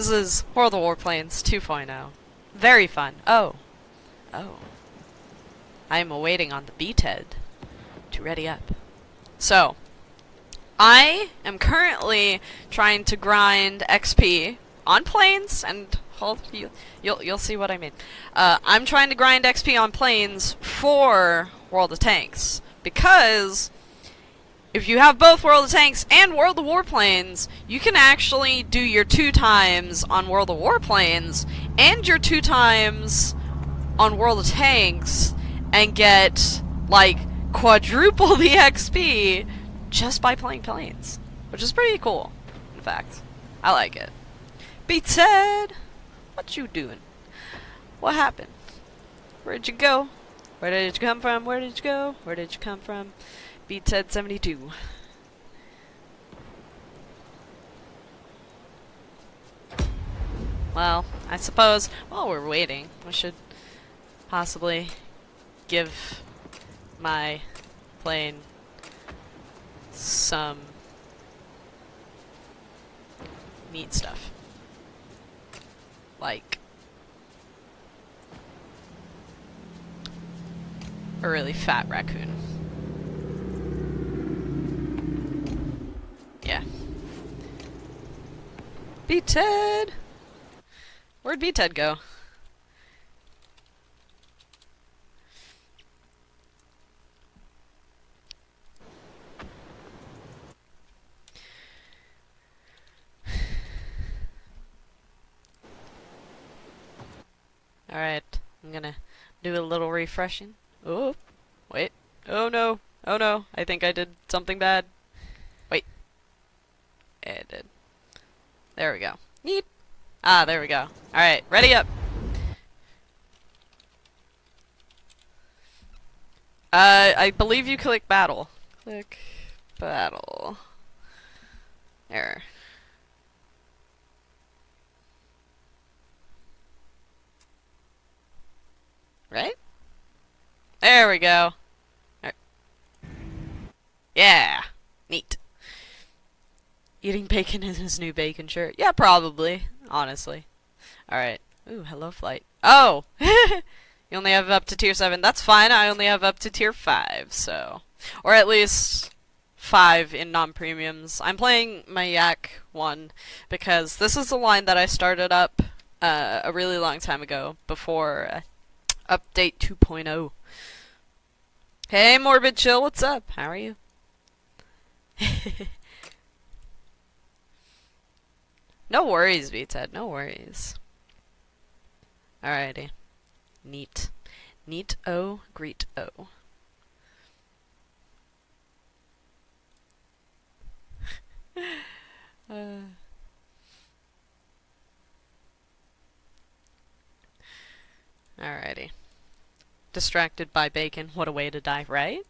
This is World of Warplanes 2.0. Very fun. Oh. Oh. I am awaiting on the BTED to ready up. So, I am currently trying to grind XP on planes and hold you you'll you'll see what I mean. Uh, I'm trying to grind XP on planes for World of Tanks because if you have both World of Tanks and World of Warplanes, you can actually do your two times on World of Warplanes and your two times on World of Tanks and get like quadruple the XP just by playing planes, which is pretty cool. In fact, I like it. Beats head, what you doing? What happened? Where'd you go? Where did you come from? Where did you go? Where did you come from? Beats head 72. Well, I suppose while we're waiting, we should possibly give my plane some neat stuff. Like a really fat raccoon. Yeah. B-Ted! Where'd B-Ted go? Alright, I'm gonna do a little refreshing. Oh, wait. Oh no. Oh no. I think I did something bad. Did. There we go. Neat. Ah, there we go. Alright, ready up. Uh, I believe you click battle. Click battle. There. Right? There we go. Right. Yeah. Neat. Eating bacon in his new bacon shirt. Yeah, probably. Honestly. Alright. Ooh, hello flight. Oh! you only have up to tier 7. That's fine. I only have up to tier 5, so... Or at least 5 in non-premiums. I'm playing my Yak 1 because this is the line that I started up uh, a really long time ago before uh, update 2.0. Hey, Morbid Chill, what's up? How are you? no worries, VTED, no worries. Alrighty. Neat. Neat O, greet O. uh. Alrighty. Distracted by bacon. What a way to die, right?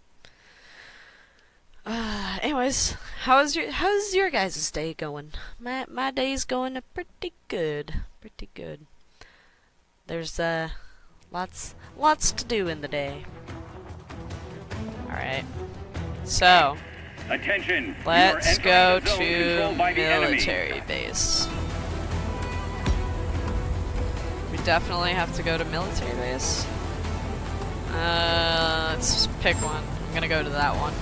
Uh, anyways, how's your how's your guys' day going? My my day's going pretty good, pretty good. There's uh lots lots to do in the day. All right, so attention. Let's go to military base. We definitely have to go to military base. Uh, let's pick one. I'm gonna go to that one.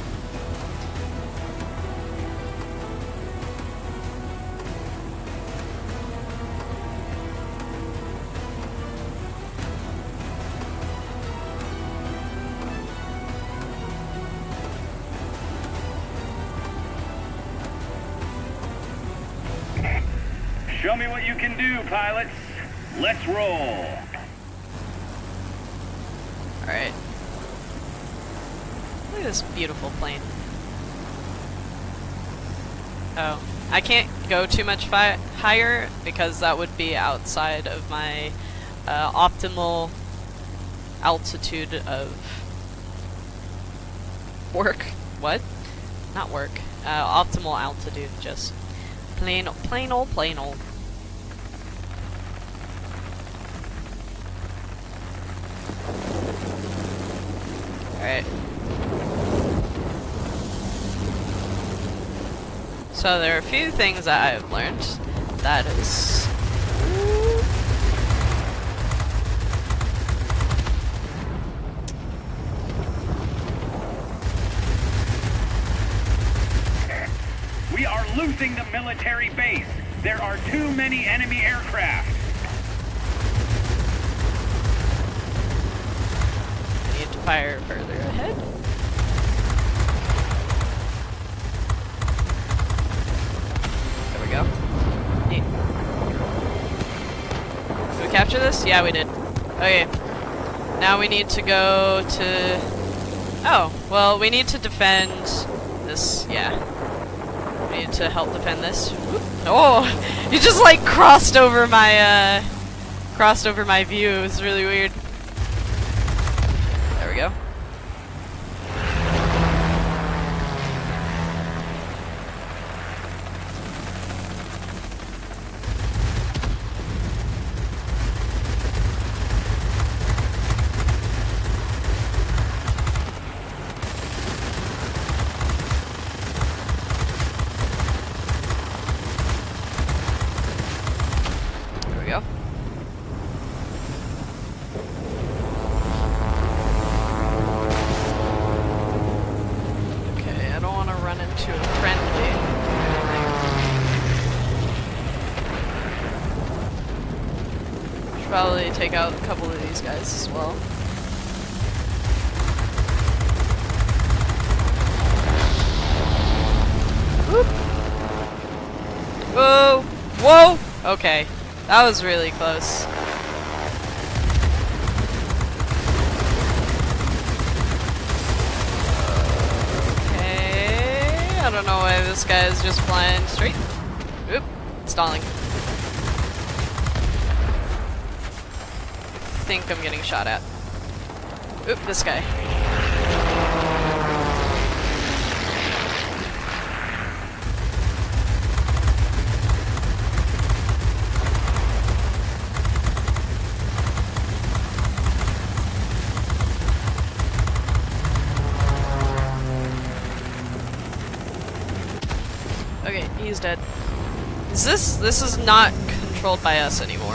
Show me what you can do, pilots. Let's roll. Alright. Look at this beautiful plane. Oh. I can't go too much higher because that would be outside of my uh, optimal altitude of work. What? Not work. Uh, optimal altitude, just plain, plain old, plain old. Alright. So there are a few things that I've learned. That is... We are losing the military base. There are too many enemy aircraft. Fire further ahead. There we go. Neat. Did we capture this? Yeah, we did. Okay. Now we need to go to... Oh, well, we need to defend this, yeah. We need to help defend this. Oh! You just, like, crossed over my, uh... Crossed over my view. It was really weird. There we go. There we go. Okay, I don't want to run into a friendly. Should probably take out a couple of these guys as well. Whoop. Whoa! Whoa! Okay, that was really close. Okay, I don't know why this guy is just flying straight. Oop, stalling. Think I'm getting shot at. Oop, this guy. Okay, he's dead. Is this this is not controlled by us anymore?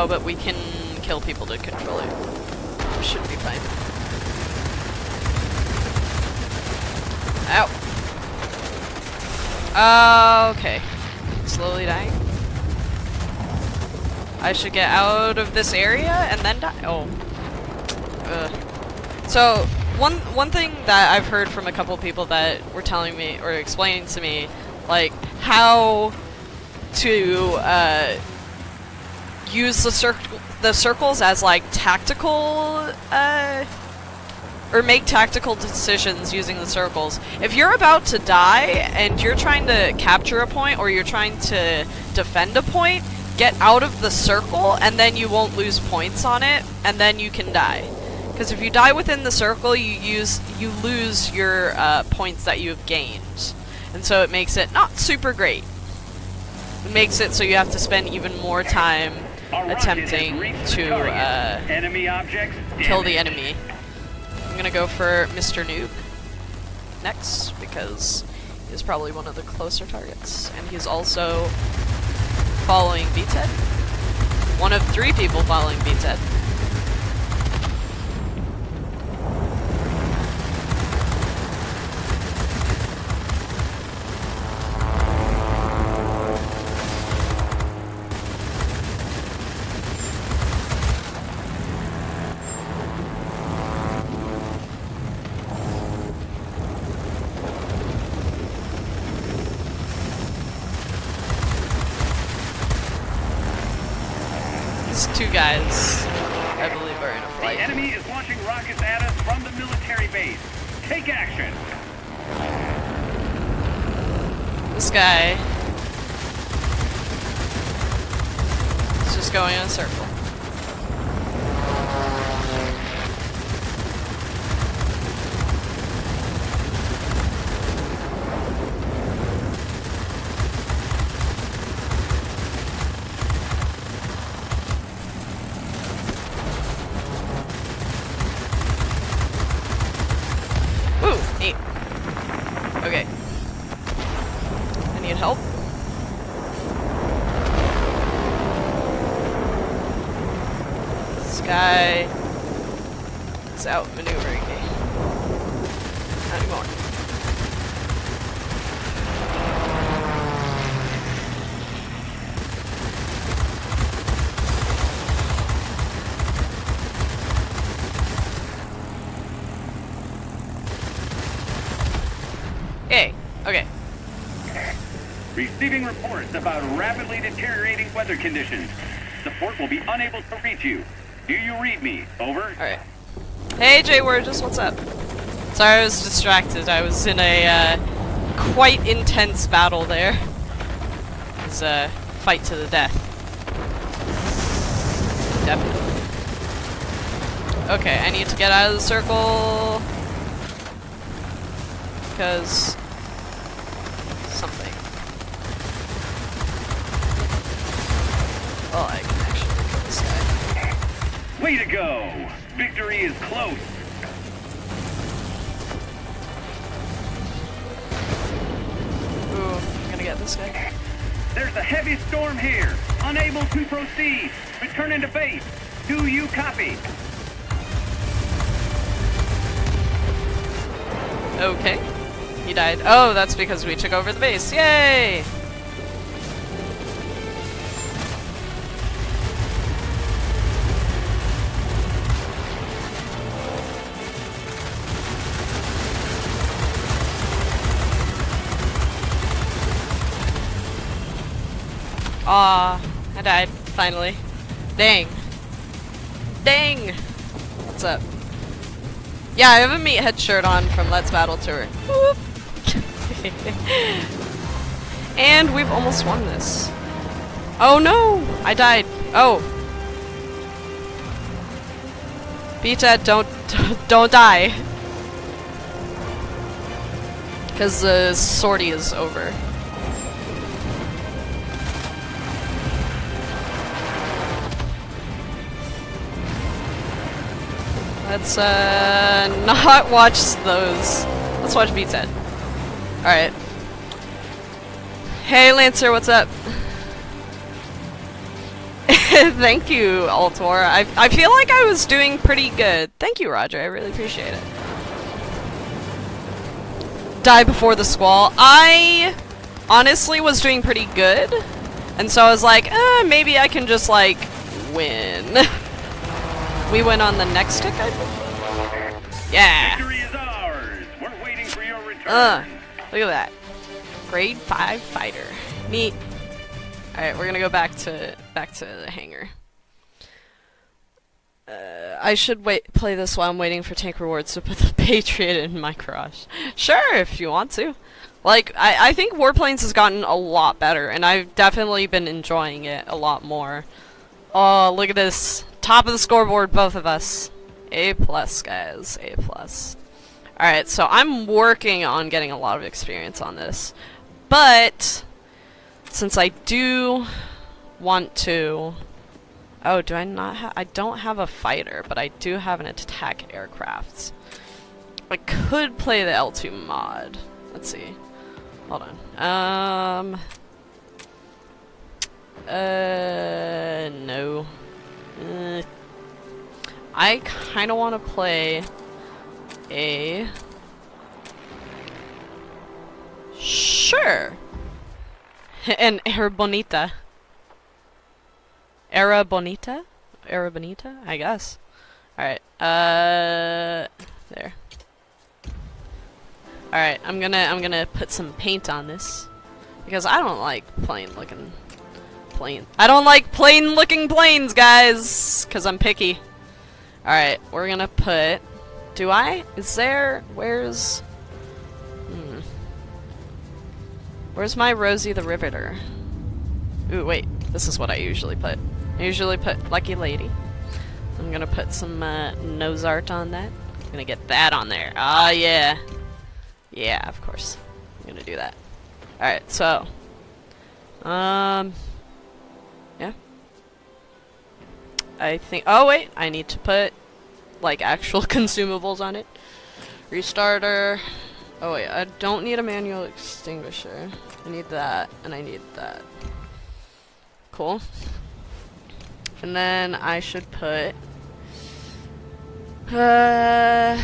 Oh, but we can kill people to control it. Should be fine. Ow. Uh, okay. Slowly dying. I should get out of this area and then die. Oh. Ugh. So one one thing that I've heard from a couple people that were telling me or explaining to me, like how to uh, use the circle the circles as like tactical uh, or make tactical decisions using the circles. If you're about to die and you're trying to capture a point or you're trying to defend a point, get out of the circle and then you won't lose points on it and then you can die. Because if you die within the circle, you use you lose your uh, points that you have gained, and so it makes it not super great. It makes it so you have to spend even more time attempting to uh, Enemy objects kill the enemy. I'm gonna go for Mr. Noob next because he's probably one of the closer targets, and he's also following BTED. One of three people following BTED. guy is outmaneuvering me. Not anymore. Hey, okay. Receiving reports about rapidly deteriorating weather conditions. Support will be unable to reach you. Do you read me? Over. Alright. Hey, Jay Wurgis, what's up? Sorry, I was distracted. I was in a uh, quite intense battle there. It was a fight to the death. Definitely. Okay, I need to get out of the circle. Because... Something. Oh, I can actually kill this guy. Way to go! Victory is close. Ooh, I'm gonna get this guy. There's a heavy storm here. Unable to proceed. Return to base. Do you copy? Okay. He died. Oh, that's because we took over the base. Yay! Finally. Dang. Dang! What's up? Yeah, I have a meathead shirt on from Let's Battle Tour. And we've almost won this. Oh no! I died. Oh. Beta, don't don't die. Cause the sortie is over. Let's uh not watch those. Let's watch Beats Head. Alright. Hey Lancer, what's up? Thank you, Altor. I, I feel like I was doing pretty good. Thank you, Roger. I really appreciate it. Die before the squall. I honestly was doing pretty good. And so I was like, eh, maybe I can just, like, win. we went on the next tick, I think? Yeah. Victory is ours. We're waiting for your return. Uh, look at that. Grade 5 fighter. Neat. Alright, we're gonna go back to back to the hangar. Uh, I should wait play this while I'm waiting for tank rewards to put the Patriot in my crush. Sure, if you want to. Like, I, I think Warplanes has gotten a lot better, and I've definitely been enjoying it a lot more. Oh, look at this. Top of the scoreboard, both of us. A plus, guys. A plus. Alright, so I'm working on getting a lot of experience on this. But, since I do want to... Oh, do I not. I don't have a fighter, but I do have an attack aircraft. I could play the L2 mod. Let's see. Hold on. Um... Uh... No. Uh, I kind of want to play a... Sure! An Era Bonita. Era Bonita? Era Bonita? I guess. Alright, uh... There. Alright, I'm gonna, I'm gonna put some paint on this. Because I don't like plain looking plane. I don't like plain looking planes, guys! Cause I'm picky. Alright, we're gonna put... Do I? Is there... Where's... Hmm. Where's my Rosie the Riveter? Ooh, wait. This is what I usually put. I usually put Lucky Lady. I'm gonna put some uh, nose art on that. I'm gonna get that on there. Ah, yeah. Yeah, of course. I'm gonna do that. Alright, so... Um... I think... Oh, wait! I need to put, like, actual consumables on it. Restarter... Oh wait, I don't need a manual extinguisher. I need that, and I need that. Cool. And then I should put... Uh,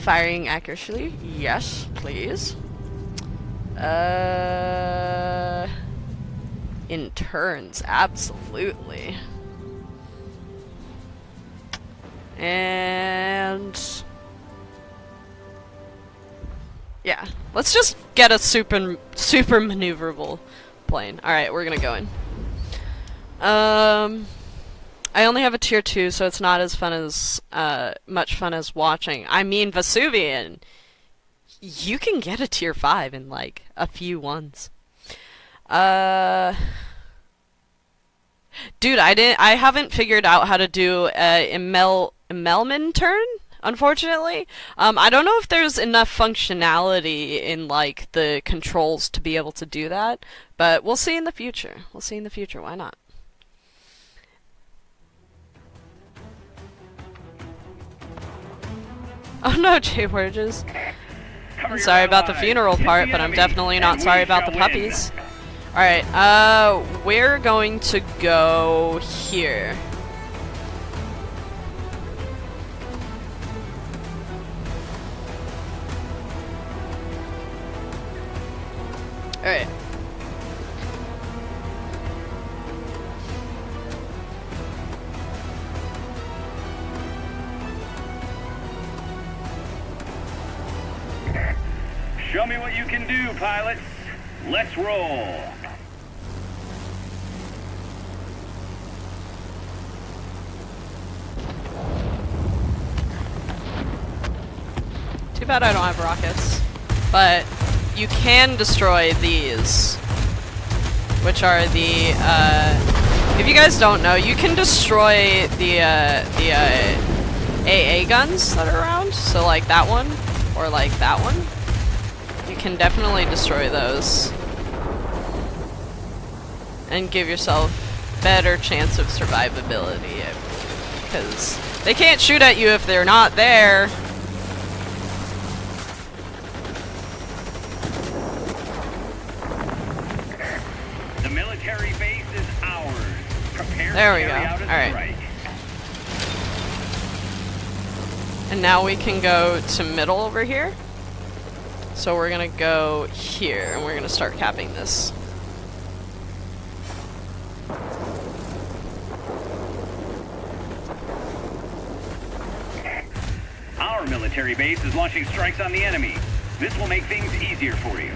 firing accurately. Yes, please. Uh, in turns, absolutely. And yeah, let's just get a super super maneuverable plane. Alright, we're gonna go in. Um, I only have a tier 2, so it's not as fun as, uh, much fun as watching. I mean, Vesuvian, you can get a tier 5 in, like, a few ones. Uh... Dude, I didn't. I haven't figured out how to do a Imel Immelmann turn. Unfortunately, um, I don't know if there's enough functionality in like the controls to be able to do that, but we'll see in the future. We'll see in the future. Why not? Oh no, Jay Burgess. I'm sorry about the funeral part, but I'm definitely not sorry about the puppies. Alright, uh, we're going to go here. Alright. Show me what you can do, pilots. Let's roll. Too bad I don't have rockets. But you can destroy these. Which are the, uh, if you guys don't know, you can destroy the, uh, the, uh, AA guns that are around. So like that one, or like that one. You can definitely destroy those. And give yourself better chance of survivability, Because they can't shoot at you if they're not there. There we go. All right. And now we can go to middle over here. So we're gonna go here, and we're gonna start capping this. Our military base is launching strikes on the enemy. This will make things easier for you.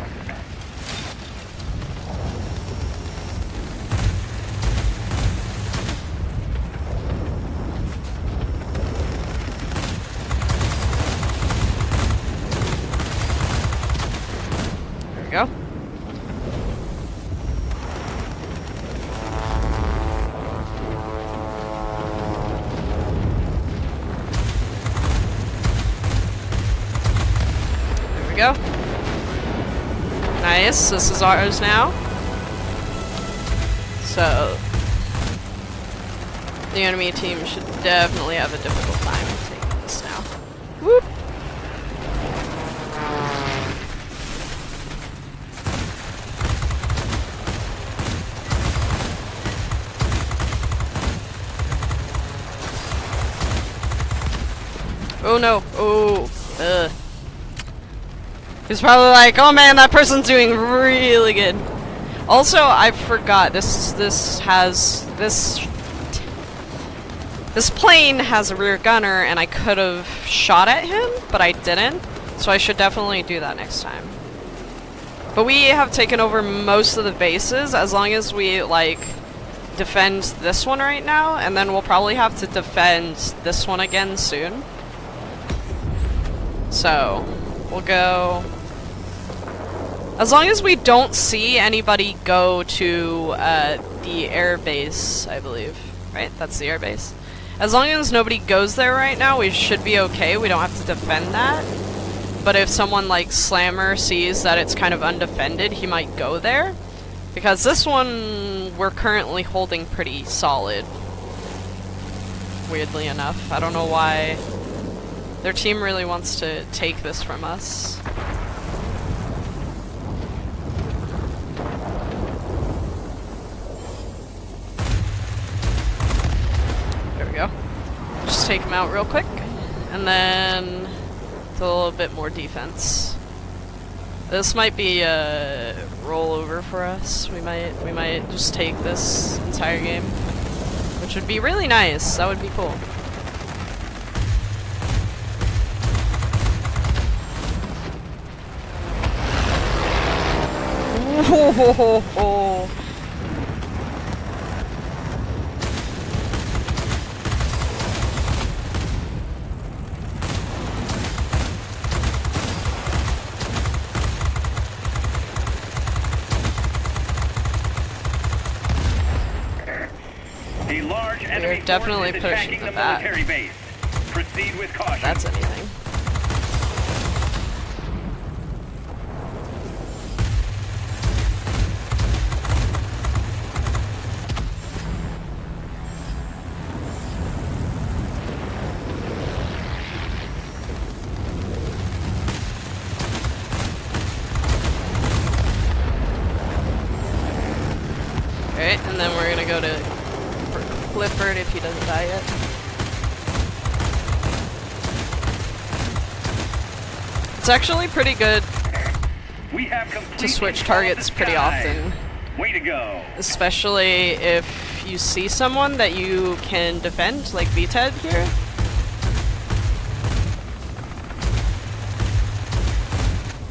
There we go. There we go. Is ours now. So, the enemy team should definitely have a difficult time taking this now. Whoop! Oh no. Oh. He's probably like, oh man, that person's doing really good. Also, I forgot, this, this has, this, this plane has a rear gunner and I could have shot at him, but I didn't. So I should definitely do that next time. But we have taken over most of the bases as long as we, like, defend this one right now, and then we'll probably have to defend this one again soon. So, we'll go... As long as we don't see anybody go to uh, the airbase, I believe. Right? That's the airbase. As long as nobody goes there right now, we should be okay. We don't have to defend that. But if someone like Slammer sees that it's kind of undefended, he might go there. Because this one, we're currently holding pretty solid. Weirdly enough. I don't know why their team really wants to take this from us. There we go. Take them out real quick. And then do a little bit more defense. This might be a rollover for us. We might we might just take this entire game. Which would be really nice. That would be cool. We're definitely pushing the back. That's anything. Alright, and then we're gonna go to for Clifford if he doesn't die yet. It's actually pretty good We have to switch targets pretty often, Way to go. especially if you see someone that you can defend, like VTED here.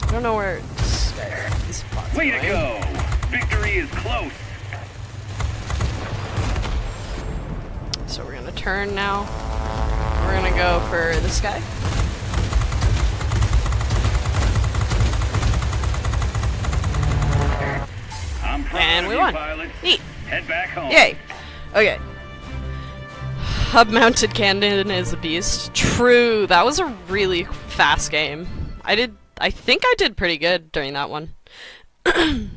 I don't know where this spot's Way to going. go. Victory is close. So we're gonna turn now. We're gonna go for this guy. I'm proud And we won. Neat. Head back home. Yay! Okay. Hub mounted cannon is a beast. True, that was a really fast game. I did I think I did pretty good during that one.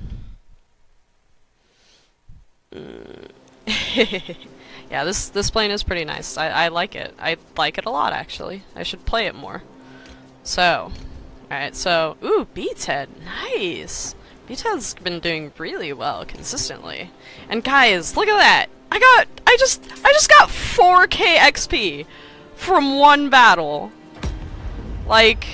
Yeah, this this plane is pretty nice. I, I like it. I like it a lot actually. I should play it more. So, alright, so ooh, Beats Head. Nice. Head's been doing really well consistently. And guys, look at that! I got I just I just got 4k XP from one battle. Like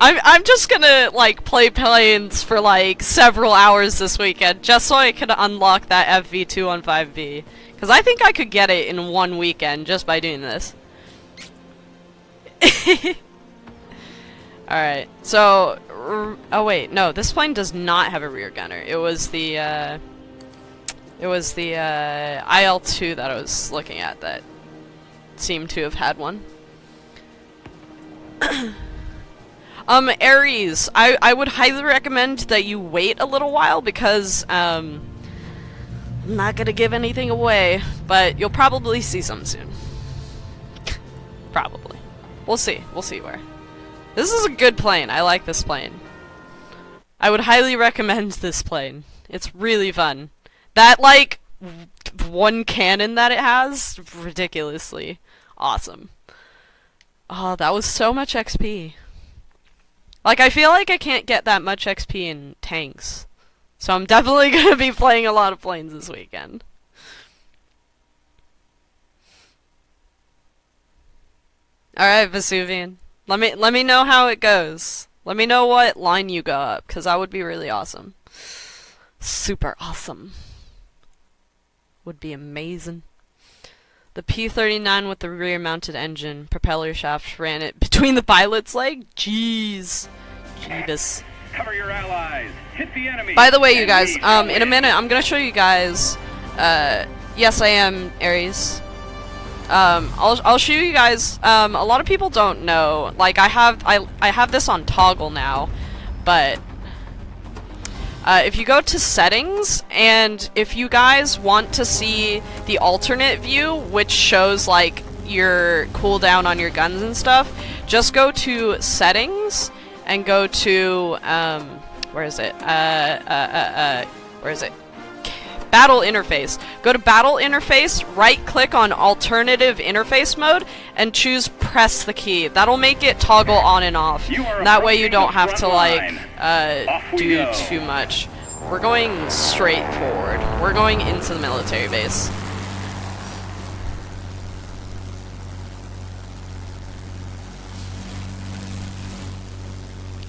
I'm I'm just gonna like play planes for like several hours this weekend just so I can unlock that FV215b. Cause I think I could get it in one weekend just by doing this. Alright, so oh wait, no, this plane does not have a rear gunner. It was the uh it was the uh IL2 that I was looking at that seemed to have had one. Um, Aries, I, I would highly recommend that you wait a little while because, um, I'm not gonna give anything away, but you'll probably see some soon. probably. We'll see. We'll see where. This is a good plane. I like this plane. I would highly recommend this plane. It's really fun. That, like, one cannon that it has, ridiculously awesome. Oh, that was so much XP. Like, I feel like I can't get that much XP in tanks. So I'm definitely gonna be playing a lot of planes this weekend. Alright, Vesuvian. Let me let me know how it goes. Let me know what line you go up, because that would be really awesome. Super awesome. Would be amazing. The P-39 with the rear-mounted engine, propeller shaft, ran it between the pilot's leg? Jeez. Jeebus. Cover your allies. Hit the enemy. By the way, you guys, um, in a minute, I'm gonna show you guys, uh, yes, I am Aries. Um, I'll, I'll show you guys, um, a lot of people don't know, like, I have, I, I have this on toggle now, but, uh, if you go to settings, and if you guys want to see the alternate view, which shows, like, your cooldown on your guns and stuff, just go to settings, and go to, um, where is it? Uh, uh, uh, uh, where is it? Battle interface. Go to battle interface, right click on alternative interface mode, and choose press the key. That'll make it toggle on and off. That way you don't have to like, uh, do too much. We're going straight forward. We're going into the military base.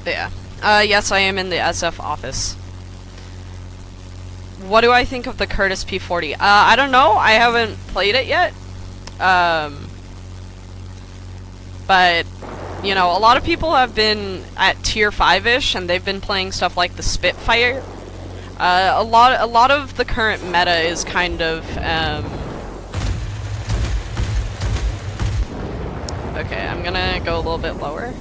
Yeah. Uh, yes, I am in the SF office. What do I think of the Curtiss P40? Uh, I don't know. I haven't played it yet. Um, but, you know, a lot of people have been at tier 5-ish, and they've been playing stuff like the Spitfire. Uh, a lot, a lot of the current meta is kind of, um... Okay, I'm gonna go a little bit lower.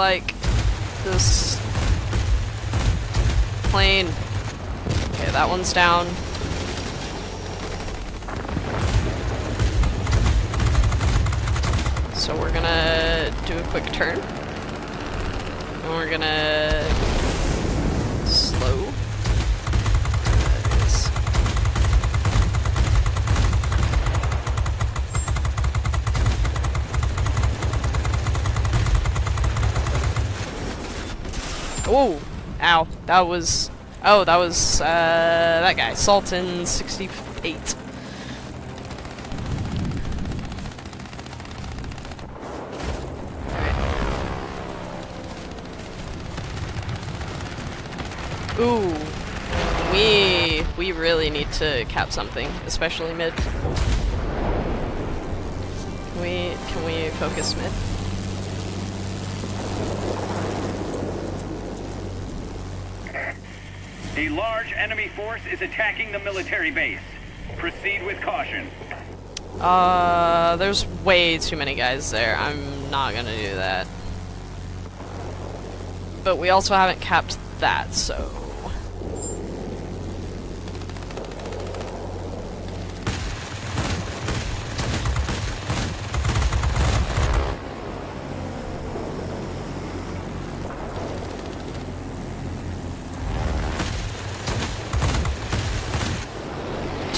Like this plane. Okay, that one's down. So we're gonna do a quick turn. And we're gonna slow. That is- Oh, ow. That was, oh, that was, uh, that guy, Sultan 68. Ooh, we, we really need to cap something, especially mid. Can we, can we focus mid? A large enemy force is attacking the military base. Proceed with caution. Uh, there's way too many guys there. I'm not gonna do that. But we also haven't capped that, so...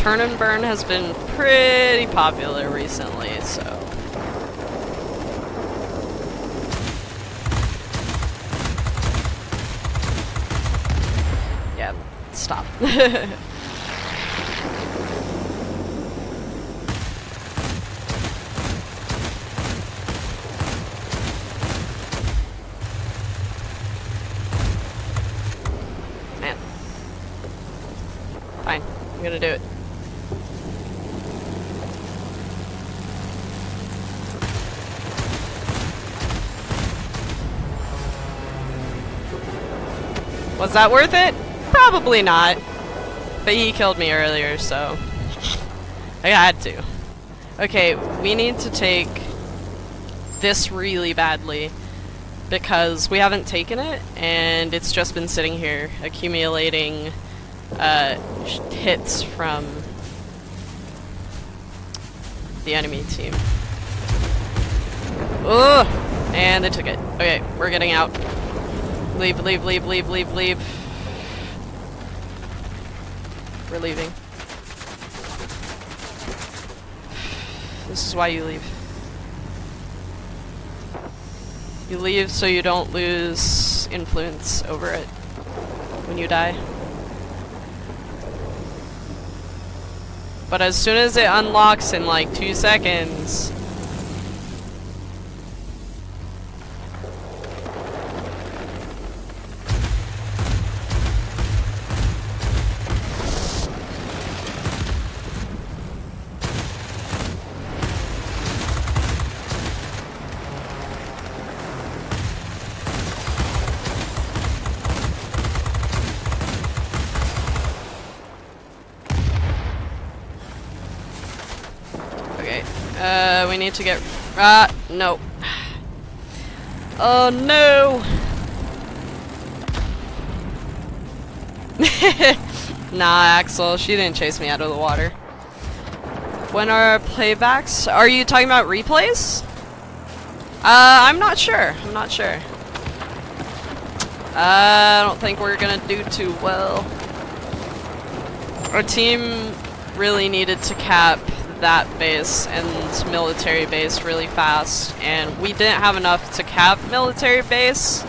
Turn and burn has been pretty popular recently, so... Yeah, stop. Man. Fine, I'm gonna do it. Was that worth it? Probably not. But he killed me earlier, so... I had to. Okay, we need to take this really badly because we haven't taken it and it's just been sitting here accumulating uh, hits from the enemy team. Ugh! And they took it. Okay, we're getting out. Leave, leave, leave, leave, leave, leave. We're leaving. This is why you leave. You leave so you don't lose influence over it when you die. But as soon as it unlocks in like two seconds, we need to get. Ah, no. Oh no! nah, Axel, she didn't chase me out of the water. When are our playbacks? Are you talking about replays? Uh, I'm not sure. I'm not sure. Uh, I don't think we're gonna do too well. Our team really needed to cap that base and military base really fast, and we didn't have enough to cap military base.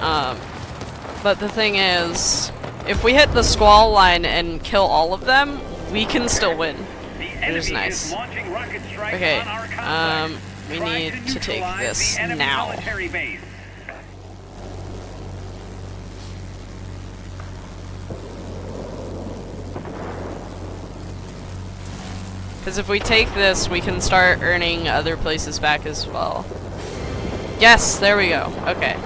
Um, but the thing is, if we hit the squall line and kill all of them, we can still win. Enemy is nice. is launching rocket strikes Okay, on our complex. um, we need to take this now. Because if we take this, we can start earning other places back as well. Yes, there we go. Okay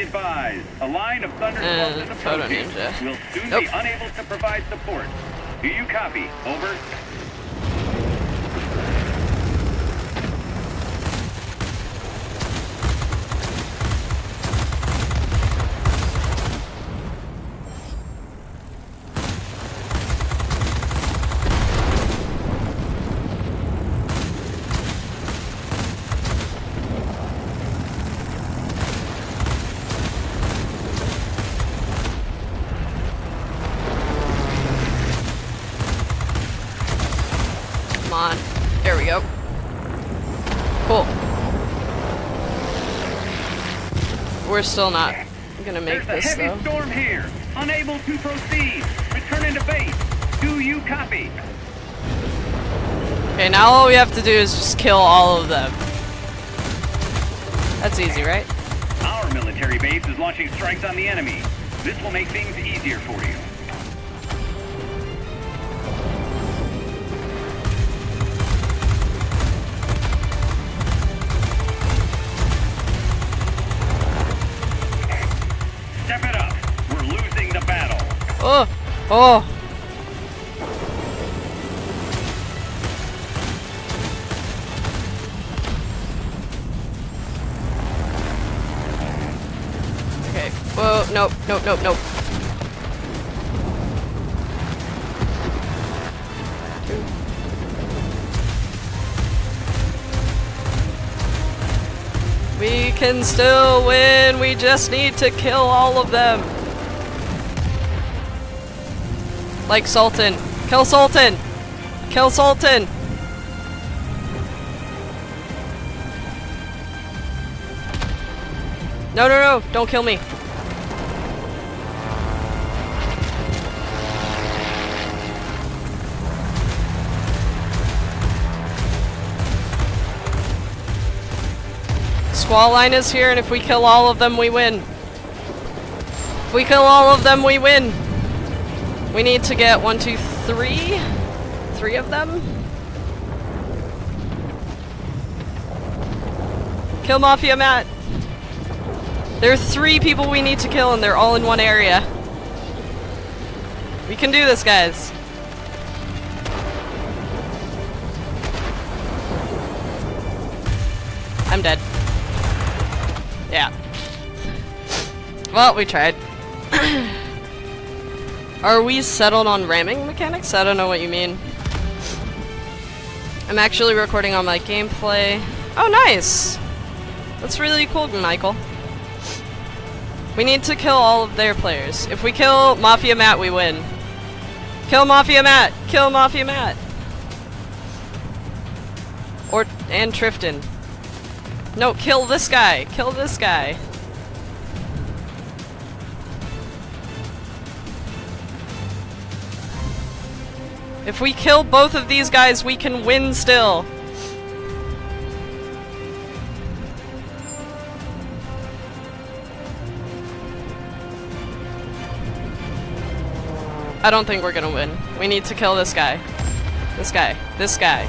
advised, a line of thunderstorms eh, is Photo approaching. We'll soon be unable to provide support. Do you copy? Over. Come on. There we go. Cool. We're still not gonna make There's a this heavy though. storm here. Unable to proceed. Return into base. Do you copy? Okay, now all we have to do is just kill all of them. That's easy, right? Our military base is launching strikes on the enemy. This will make things easier for you. Nope, nope. We can still win, we just need to kill all of them. Like Sultan. Kill Sultan! Kill Sultan! No, no, no! Don't kill me! Squall line is here, and if we kill all of them, we win. If we kill all of them, we win. We need to get one, two, three? Three of them? Kill Mafia Matt. There are three people we need to kill and they're all in one area. We can do this, guys. Well, we tried. Are we settled on ramming mechanics? I don't know what you mean. I'm actually recording on my gameplay. Oh, nice! That's really cool, Michael. We need to kill all of their players. If we kill Mafia Matt, we win. Kill Mafia Matt! Kill Mafia Matt! Or, and Trifton. No, kill this guy! Kill this guy! If we kill both of these guys, we can win still. I don't think we're gonna win. We need to kill this guy. This guy. This guy.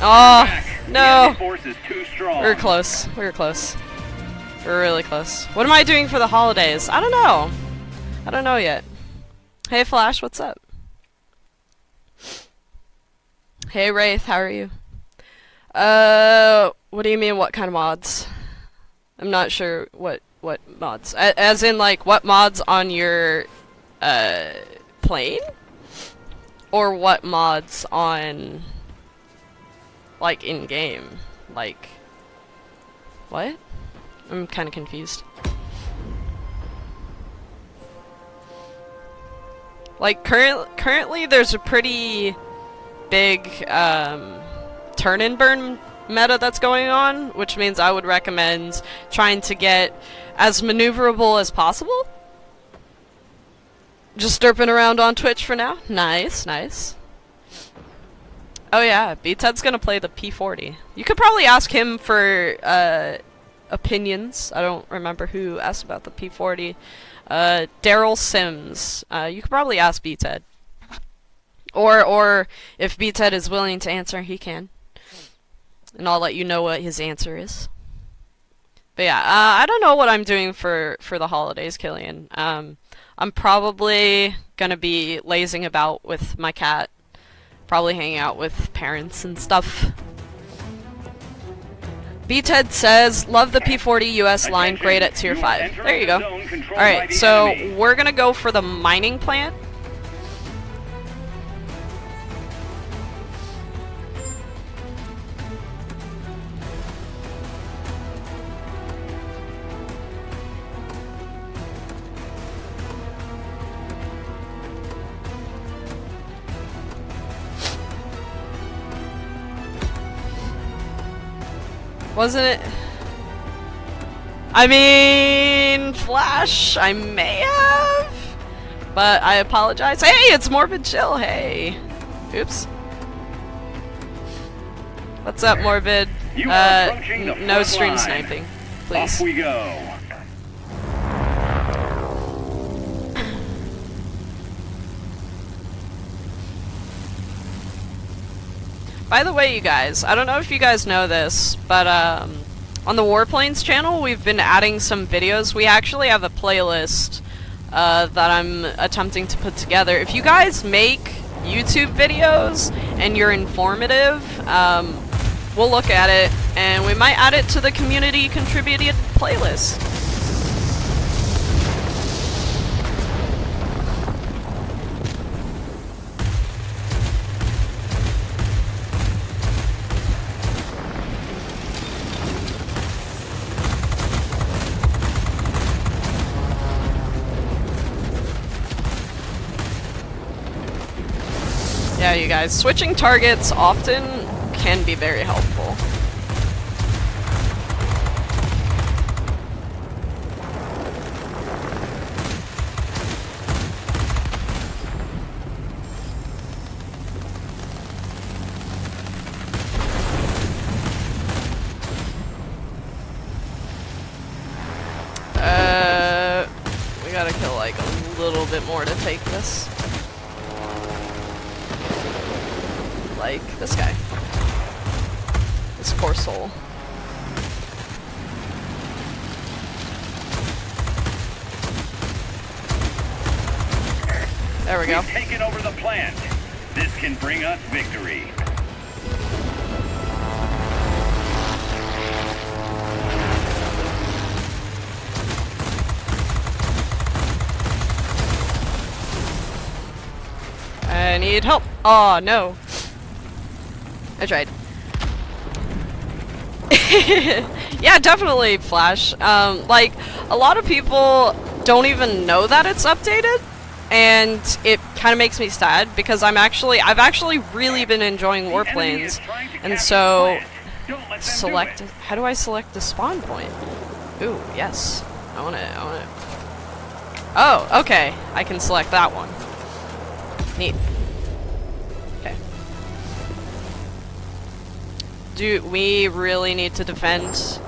Oh, no. enemy force is too strong. We were close. We were close. We were really close. What am I doing for the holidays? I don't know. I don't know yet. Hey Flash, what's up? Hey Wraith, how are you? Uh, what do you mean what kind of mods? I'm not sure what what mods. A- as in like what mods on your uh plane? Or what mods on like in game? Like what? I'm kind of confused. Like current currently there's a pretty big um, turn and burn meta that's going on, which means I would recommend trying to get as maneuverable as possible. Just derping around on Twitch for now. Nice, nice. Oh yeah, B-Ted's gonna play the P40. You could probably ask him for uh, opinions. I don't remember who asked about the P40. Uh, Daryl Sims. Uh, you could probably ask B-Ted. Or, or if B-Ted is willing to answer, he can. And I'll let you know what his answer is. But yeah, uh, I don't know what I'm doing for for the holidays, Killian. Um, I'm probably gonna be lazing about with my cat, probably hanging out with parents and stuff. B-Ted says, love the P40 US line, great at tier you 5. There you go. Alright, so we're gonna go for the mining plant. Wasn't it? I mean, Flash, I may have, but I apologize. Hey, it's Morbid Chill. Hey, oops. What's up, Morbid? You uh, no stream line. sniping, Off please. we go. By the way, you guys, I don't know if you guys know this, but um, on the Warplanes channel, we've been adding some videos. We actually have a playlist uh, that I'm attempting to put together. If you guys make YouTube videos and you're informative, um, we'll look at it and we might add it to the community contributed playlist. You guys, switching targets often can be very helpful. Need help. Oh no. I tried. yeah, definitely Flash. Um, like a lot of people don't even know that it's updated, and it kind of makes me sad because I'm actually I've actually really been enjoying The enemy is Warplanes, and so the plant. Don't let them do select. How do I select the spawn point? Ooh, yes. I want to. I want to. Oh, okay. I can select that one. Neat. Do we really need to defend?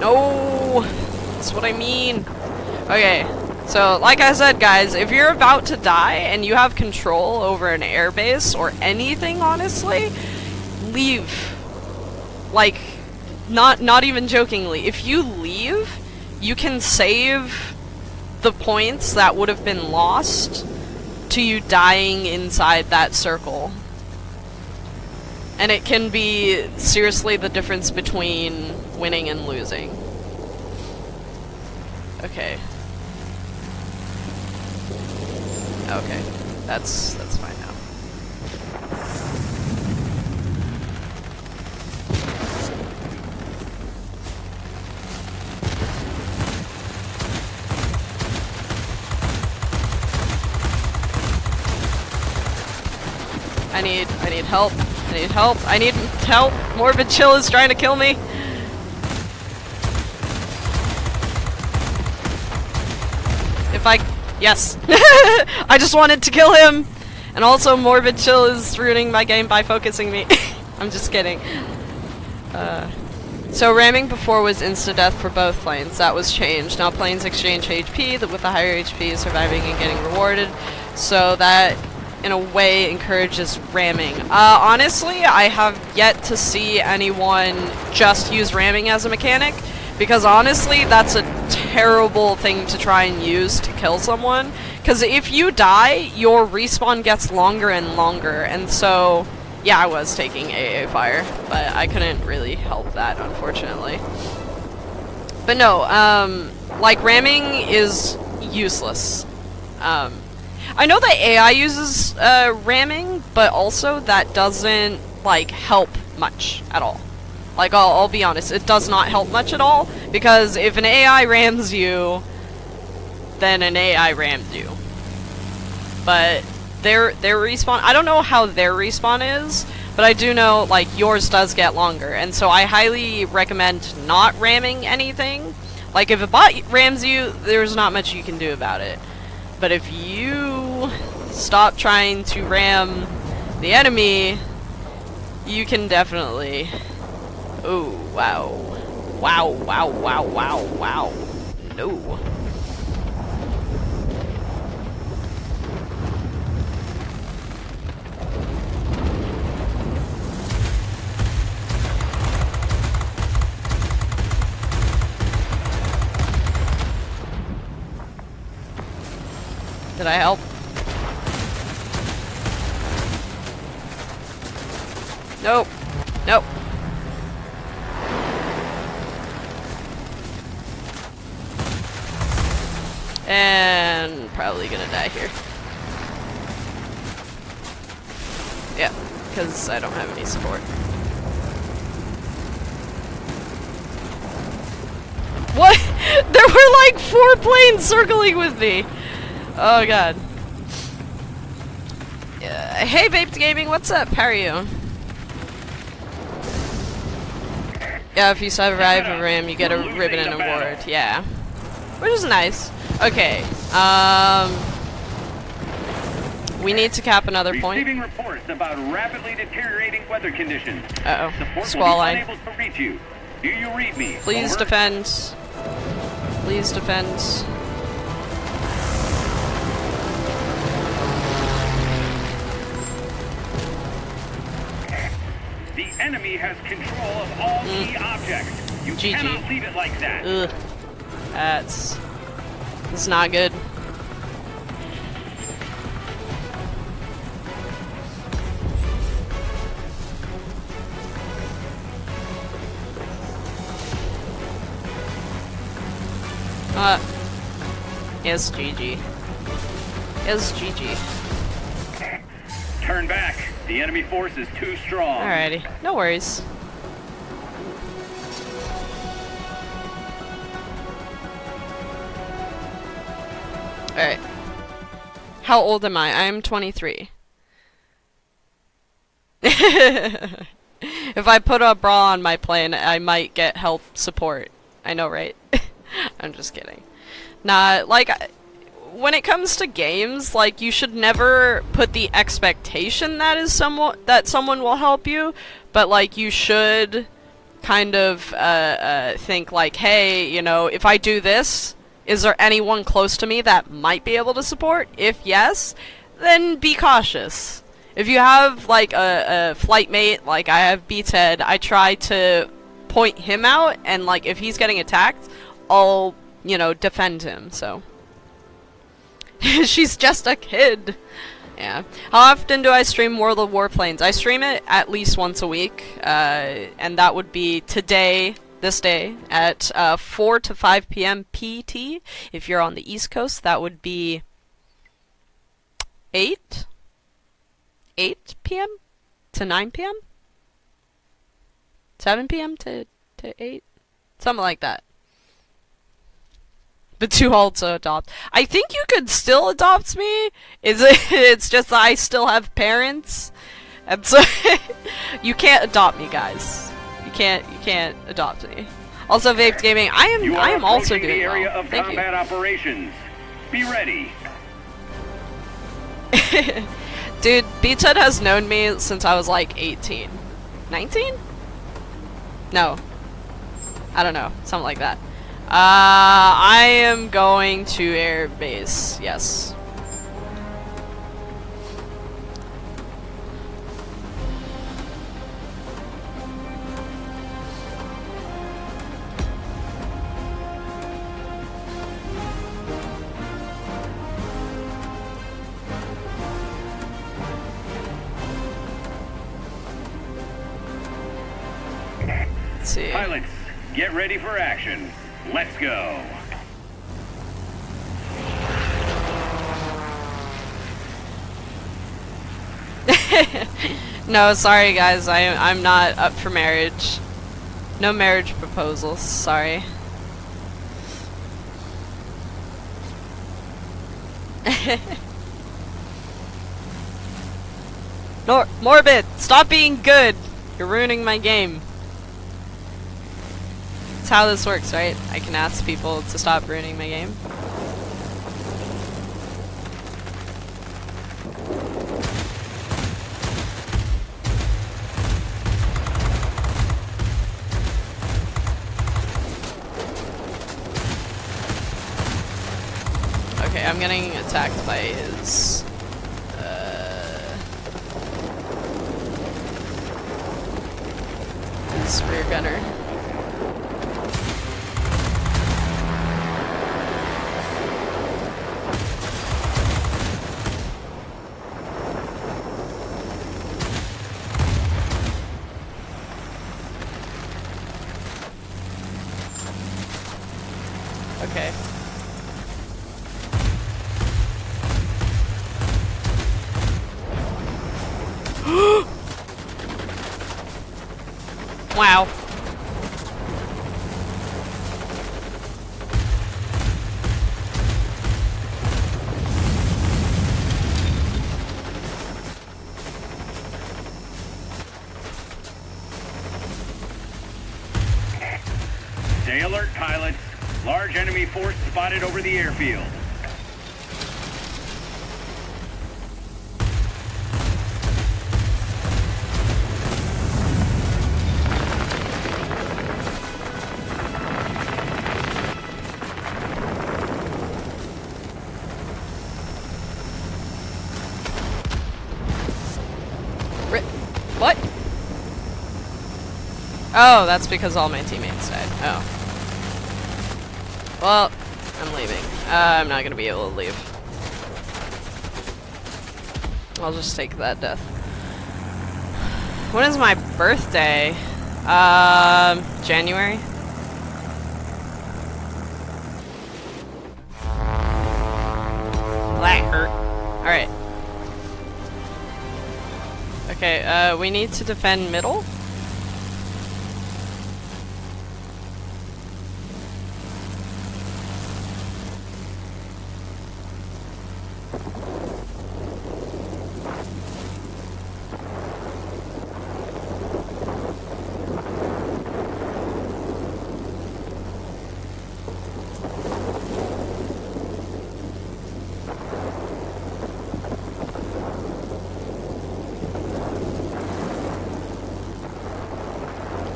No! That's what I mean. Okay, so like I said, guys, if you're about to die and you have control over an airbase or anything, honestly, leave. Like, not not even jokingly, if you leave, you can save the points that would have been lost to you dying inside that circle. And it can be seriously the difference between winning and losing. Okay. Okay. That's that's fine now. I need I need help. I need help. I need help. Morbid Chill is trying to kill me. If I yes. I just wanted to kill him. And also Morbid Chill is ruining my game by focusing me. I'm just kidding. Uh so ramming before was insta-death for both planes. That was changed. Now planes exchange HP that with the higher HP surviving and getting rewarded. So that in a way encourages ramming. Uh, honestly, I have yet to see anyone just use ramming as a mechanic, because honestly, that's a terrible thing to try and use to kill someone. Because if you die, your respawn gets longer and longer, and so, yeah, I was taking AA fire, but I couldn't really help that, unfortunately. But no, um, like, ramming is useless. Um, I know that AI uses uh, ramming, but also that doesn't like help much at all. Like I'll, I'll be honest, it does not help much at all because if an AI rams you, then an AI rams you. But their their respawn, I don't know how their respawn is, but I do know like yours does get longer, and so I highly recommend not ramming anything. Like if a bot rams you, there's not much you can do about it. But if you stop trying to ram the enemy, you can definitely... Oh, wow. Wow, wow, wow, wow, wow. No. Did I help? Nope. Nope. And probably gonna die here. Yeah, because I don't have any support. What? there were like four planes circling with me! Oh god. Uh, hey Vaped Gaming, what's up? How are you? Yeah, if you survive a ram, you get a ribbon and award. Yeah. Which is nice. Okay. Um... We need to cap another point. Receiving reports about rapidly deteriorating weather conditions. Uh-oh. Squall line. to reach you. Do you read me? Please defend. Please defend. Enemy has control of all Mm. key objects. You GG. cannot leave it like that. Ugh. That's... It's not good. Uh... Yes, GG. Yes, GG. Turn back. The enemy force is too strong. Alrighty. No worries. Alright. How old am I? I am 23. if I put a bra on my plane, I might get help support. I know, right? I'm just kidding. Nah, like, when it comes to games, like, you should never put the expectation that is someone that someone will help you, but like, you should kind of uh, uh, think like, hey, you know, if I do this, is there anyone close to me that might be able to support? If yes, then be cautious. If you have like a, a flight mate, like I have Beathead, I try to point him out, and like if he's getting attacked, I'll you know defend him. So she's just a kid. Yeah. How often do I stream World of Warplanes? I stream it at least once a week, uh, and that would be today, this day, at uh, 4 to 5 p.m. PT. If you're on the East Coast, that would be 8? 8 p.m. to 9 p.m.? 7 p.m. to, to 8? Something like that. But too old to adopt. I think you could still adopt me. Is it? It's just that I still have parents, and so you can't adopt me, guys. You can't. You can't adopt me. Also, Vape Gaming. I am. I am also doing the area well. of Thank combat operations. Be ready. you. Dude, Beachhead has known me since I was like 18. 19? No. I don't know. Something like that. Uh, I am going to air base, yes. Pilots, get ready for action. Let's go. no, sorry guys, I I'm not up for marriage. No marriage proposals, sorry. Nor Morbid, stop being good! You're ruining my game. That's how this works, right? I can ask people to stop ruining my game. Okay, I'm getting attacked by Oh, that's because all my teammates died. Oh. Well, I'm leaving. Uh, I'm not gonna be able to leave. I'll just take that death. When is my birthday? Um, January? That hurt. Alright. Okay, uh, we need to defend middle?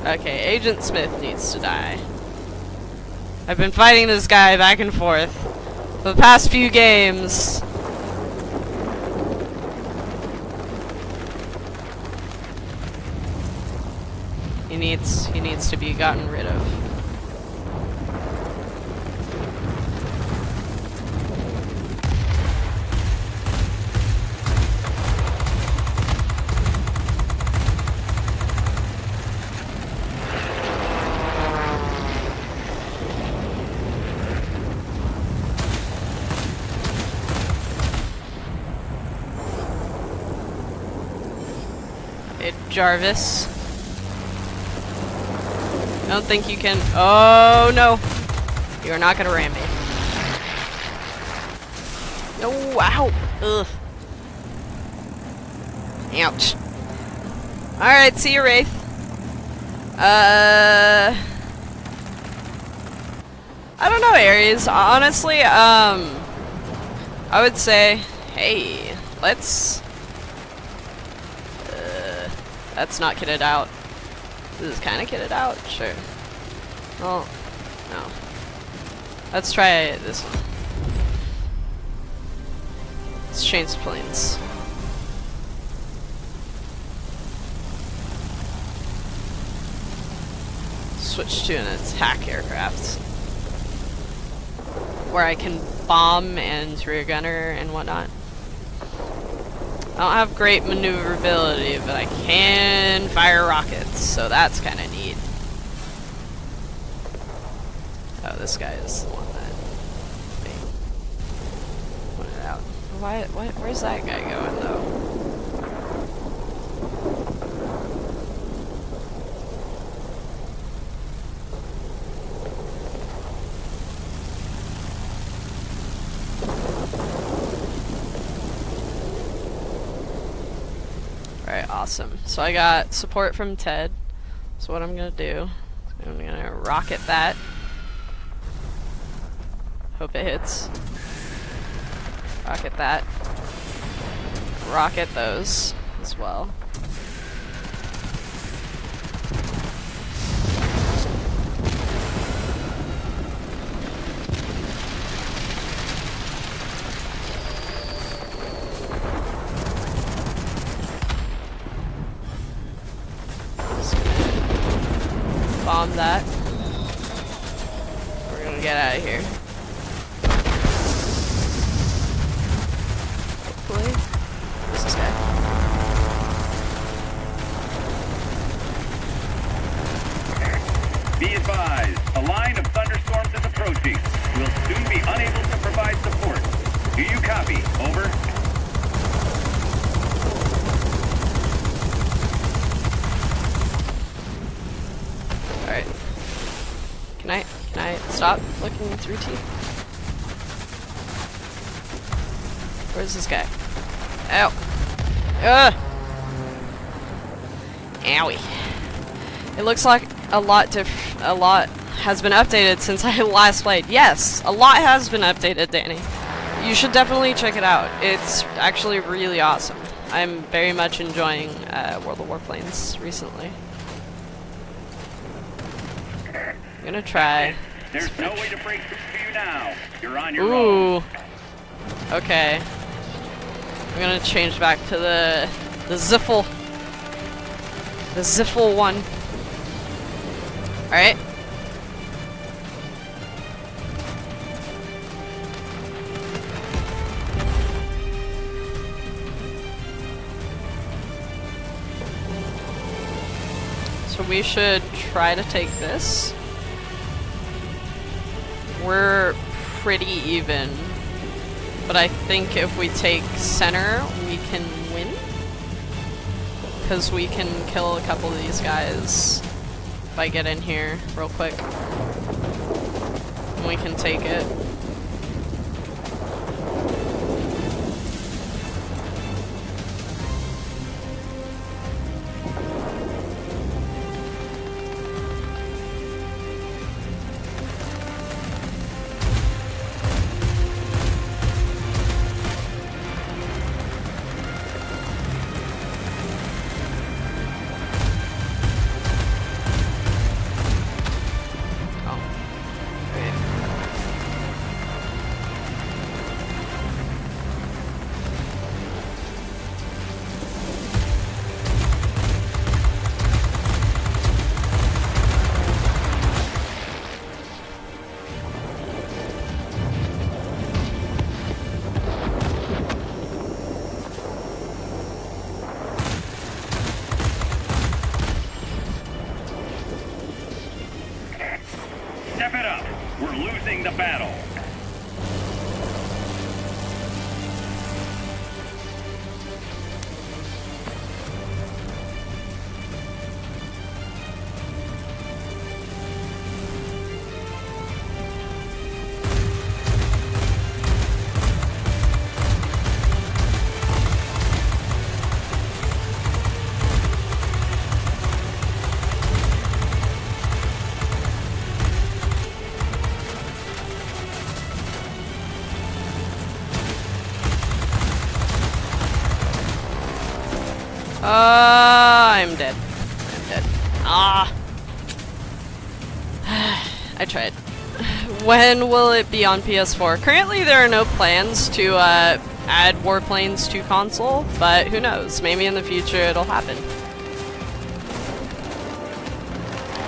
Okay, Agent Smith needs to die. I've been fighting this guy back and forth for the past few games. He needs he needs to be gotten rid of. Hey, Jarvis. I don't think you can. Oh no! You are not gonna ram me. No! Ow! Ugh. Ouch. Alright, see you, Wraith. Uh. I don't know, Ares. Honestly, um. I would say, hey, let's. That's not kitted out. This is kind of kitted out? Sure. Well, no. Let's try this one. Let's change planes. Switch to an attack aircraft. Where I can bomb and rear gunner and whatnot. I don't have great maneuverability, but I can fire rockets, so that's kind of neat. Oh, this guy is the one that put it out. Why, why, where's that guy going, though? So I got support from Ted. So what I'm gonna do, I'm gonna rocket that. Hope it hits. Rocket that. Rocket those as well. Just gonna Bomb that. We're gonna get out of here. Hopefully. Where's this guy? Be advised, a line of thunderstorms is approaching. We'll soon be unable to provide support. Do you copy? Over. Alright. Can I can I stop looking through teeth? Where's this guy? Ow. Ugh. Owie. It looks like a lot diff a lot has been updated since I last played. Yes, a lot has been updated, Danny. You should definitely check it out. It's actually really awesome. I'm very much enjoying uh, World of Warplanes recently. I'm gonna try. There's no way to break through to you now. You're on your own. Ooh. Okay. I'm gonna change back to the the Ziffle. The Ziffle one. Alright. So we should try to take this. We're pretty even. But I think if we take center, we can win. Because we can kill a couple of these guys if I get in here real quick. And we can take it. When will it be on PS4? Currently, there are no plans to uh, add Warplanes to console, but who knows? Maybe in the future it'll happen.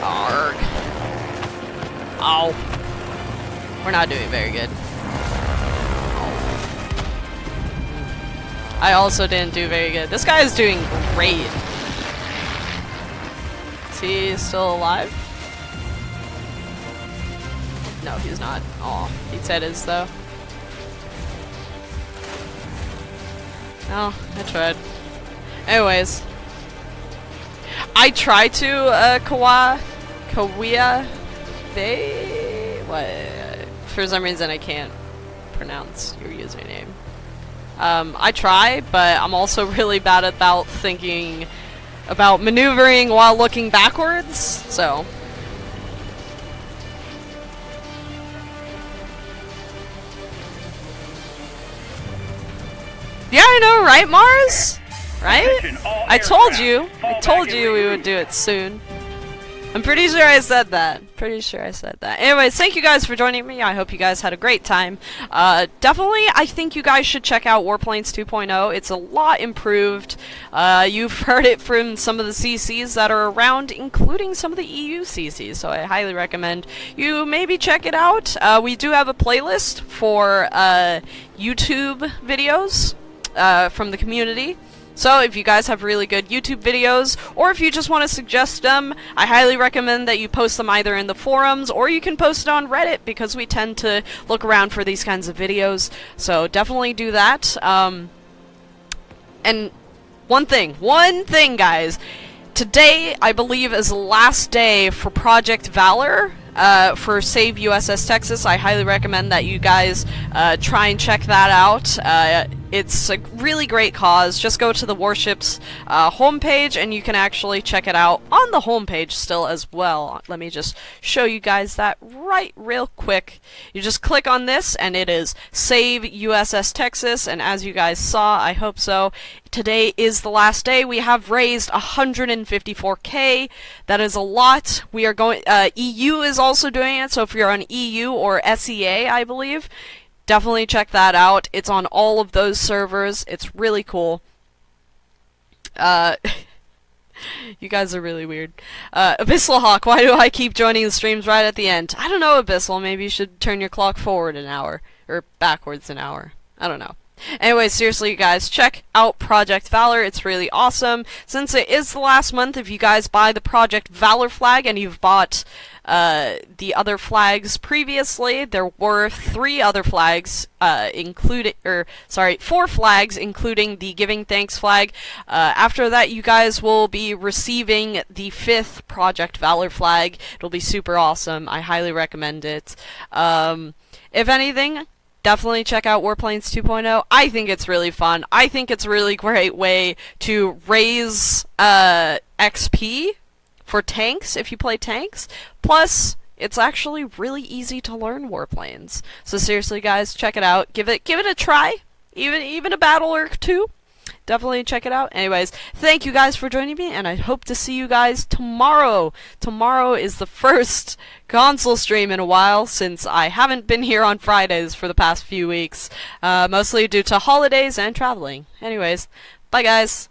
Arg. Ow. We're not doing very good. I also didn't do very good. This guy is doing great. Is he still alive? No, he's not. Aw, he said is though. Oh, I tried. Anyways. I try to, uh, Kawa... Kawia... They... What? For some reason I can't pronounce your username. Um, I try, but I'm also really bad about thinking about maneuvering while looking backwards, so... Yeah, I know, right, Mars? Right? I told you. I told you we would do it soon. I'm pretty sure I said that. Pretty sure I said that. Anyways, thank you guys for joining me. I hope you guys had a great time. Uh, definitely, I think you guys should check out Warplanes 2.0. It's a lot improved. Uh, you've heard it from some of the CCs that are around, including some of the EU CCs. So I highly recommend you maybe check it out. Uh, we do have a playlist for uh, YouTube videos uh, from the community. So if you guys have really good YouTube videos, or if you just want to suggest them, I highly recommend that you post them either in the forums, or you can post it on Reddit, because we tend to look around for these kinds of videos. So definitely do that. Um, and one thing, one thing, guys. Today, I believe, is the last day for Project Valor uh, for Save USS Texas. I highly recommend that you guys uh, try and check that out. Uh, it's a really great cause. Just go to the warship's uh, homepage and you can actually check it out on the homepage still as well. Let me just show you guys that right real quick. You just click on this and it is Save USS Texas and as you guys saw, I hope so, today is the last day. We have raised 154k. That is a lot. We are going. Uh, EU is also doing it. So if you're on EU or SEA, I believe, definitely check that out. It's on all of those servers. It's really cool. Uh. You guys are really weird. Uh, Abyssal Hawk, why do I keep joining the streams right at the end? I don't know, Abyssal. Maybe you should turn your clock forward an hour. Or backwards an hour. I don't know. Anyway, seriously, you guys, check out Project Valor. It's really awesome. Since it is the last month, if you guys buy the Project Valor flag and you've bought uh, the other flags previously, there were three other flags, uh, including, or sorry, four flags, including the Giving Thanks flag. Uh, after that, you guys will be receiving the fifth Project Valor flag. It'll be super awesome. I highly recommend it. Um, if anything, definitely check out Warplanes 2.0. I think it's really fun. I think it's a really great way to raise uh, XP for tanks if you play tanks. Plus, it's actually really easy to learn Warplanes. So seriously, guys, check it out. Give it give it a try. Even even a battle or two. Definitely check it out. Anyways, thank you guys for joining me, and I hope to see you guys tomorrow. Tomorrow is the first console stream in a while since I haven't been here on Fridays for the past few weeks, uh, mostly due to holidays and traveling. Anyways, bye guys.